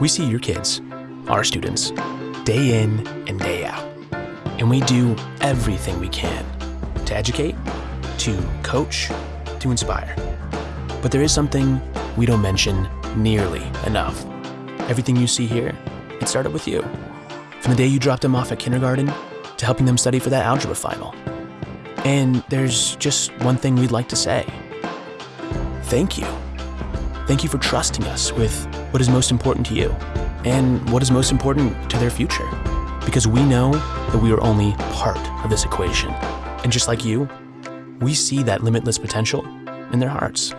We see your kids, our students, day in and day out. And we do everything we can to educate, to coach, to inspire. But there is something we don't mention nearly enough. Everything you see here, it started with you. From the day you dropped them off at kindergarten to helping them study for that algebra final. And there's just one thing we'd like to say. Thank you. Thank you for trusting us with what is most important to you and what is most important to their future. Because we know that we are only part of this equation. And just like you, we see that limitless potential in their hearts.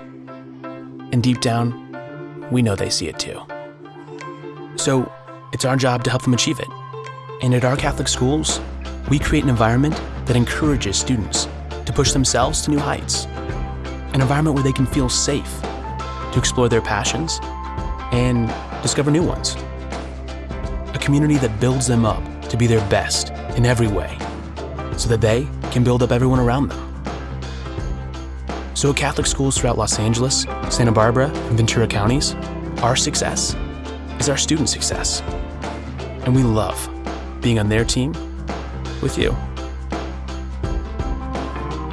And deep down, we know they see it too. So it's our job to help them achieve it. And at our Catholic schools, we create an environment that encourages students to push themselves to new heights. An environment where they can feel safe to explore their passions and discover new ones. A community that builds them up to be their best in every way so that they can build up everyone around them. So at Catholic schools throughout Los Angeles, Santa Barbara, and Ventura counties, our success is our student success. And we love being on their team with you.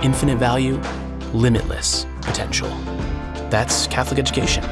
Infinite value, limitless potential. That's Catholic education.